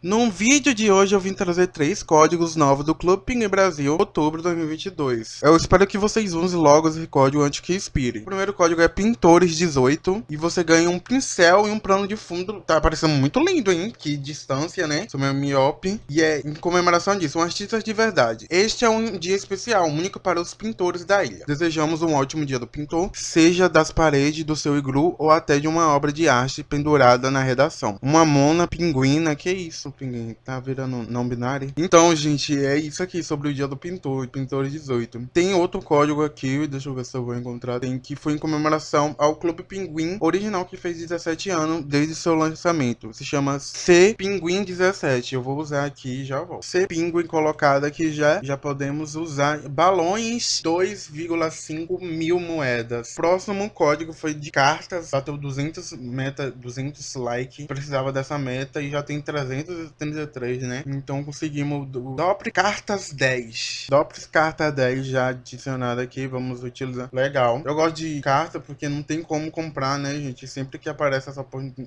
No vídeo de hoje eu vim trazer três códigos novos do Clube Pinguim Brasil, outubro de 2022. Eu espero que vocês usem logo esse código antes que expire. O primeiro código é Pintores18 e você ganha um pincel e um plano de fundo. Tá parecendo muito lindo, hein? Que distância, né? Sou meio miope. E é em comemoração disso, um artista de verdade. Este é um dia especial, único para os pintores da ilha. Desejamos um ótimo dia do pintor, seja das paredes do seu iglu ou até de uma obra de arte pendurada na redação. Uma mona pinguina, que isso? Pinguim? Tá virando não binário? Então, gente, é isso aqui sobre o dia do pintor, pintor 18. Tem outro código aqui, deixa eu ver se eu vou encontrar, tem que foi em comemoração ao Clube Pinguim original que fez 17 anos desde seu lançamento. Se chama C Pinguim 17. Eu vou usar aqui e já volto. C Pinguim colocado aqui já, já podemos usar balões 2,5 mil moedas. Próximo código foi de cartas, bateu 200 meta, 200 like, precisava dessa meta e já tem 300 233, né? Então conseguimos o Dopre Cartas 10. Dopre Carta 10 já adicionado aqui, vamos utilizar. Legal. Eu gosto de carta porque não tem como comprar, né, gente? Sempre que aparece essa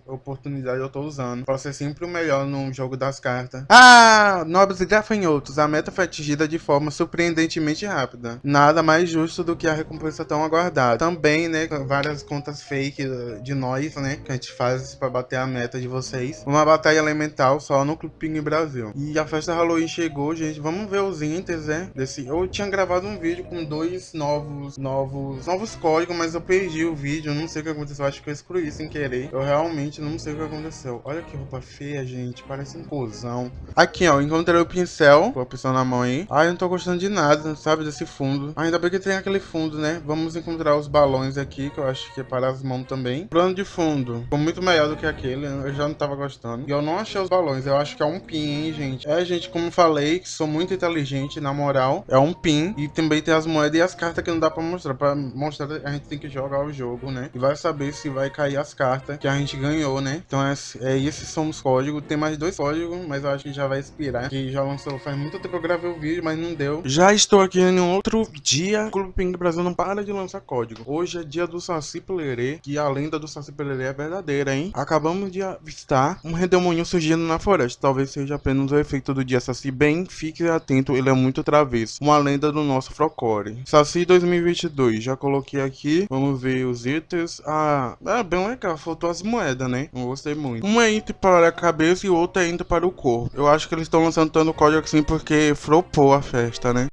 oportunidade eu tô usando. Pra ser sempre o melhor no jogo das cartas. Ah, nobres e gafanhotos. A meta foi atingida de forma surpreendentemente rápida. Nada mais justo do que a recompensa tão aguardada. Também, né, várias contas fake de nós, né, que a gente faz pra bater a meta de vocês. Uma batalha elemental só no Clube Ping Brasil. E a festa Halloween chegou, gente. Vamos ver os inters, né? Desse... Eu tinha gravado um vídeo com dois novos, novos, novos códigos, mas eu perdi o vídeo. Não sei o que aconteceu. Acho que eu excluí sem querer. Eu realmente não sei o que aconteceu. Olha que roupa feia, gente. Parece um cozão. Aqui, ó. Encontrei o pincel. Com a pincel na mão aí. Ah, eu não tô gostando de nada, sabe? Desse fundo. Ainda bem que tem aquele fundo, né? Vamos encontrar os balões aqui, que eu acho que é para as mãos também. Plano de fundo. Ficou muito melhor do que aquele. Eu já não tava gostando. E eu não achei os balões eu acho que é um pin, hein, gente. É, gente, como falei, que sou muito inteligente, na moral. É um pin. E também tem as moedas e as cartas que não dá pra mostrar. Pra mostrar, a gente tem que jogar o jogo, né? E vai saber se vai cair as cartas que a gente ganhou, né? Então, é, é esses são os códigos. Tem mais dois códigos, mas eu acho que já vai expirar. Que já lançou faz muito tempo que eu gravei o vídeo, mas não deu. Já estou aqui em outro dia. O Clube Ping Brasil não para de lançar código. Hoje é dia do Saci Pelerê, que a lenda do Saci Pelerê é verdadeira, hein? Acabamos de avistar um redemoinho surgindo na floresta. Talvez seja apenas o efeito do dia Saci bem, fique atento, ele é muito travesso. Uma lenda do nosso Frocore. Saci 2022, já coloquei aqui, vamos ver os itens. Ah, é bem legal, faltou as moedas, né? Não gostei muito. Um é item para a cabeça e o outro é item para o corpo. Eu acho que eles estão lançando tanto código assim porque flopou a festa, né?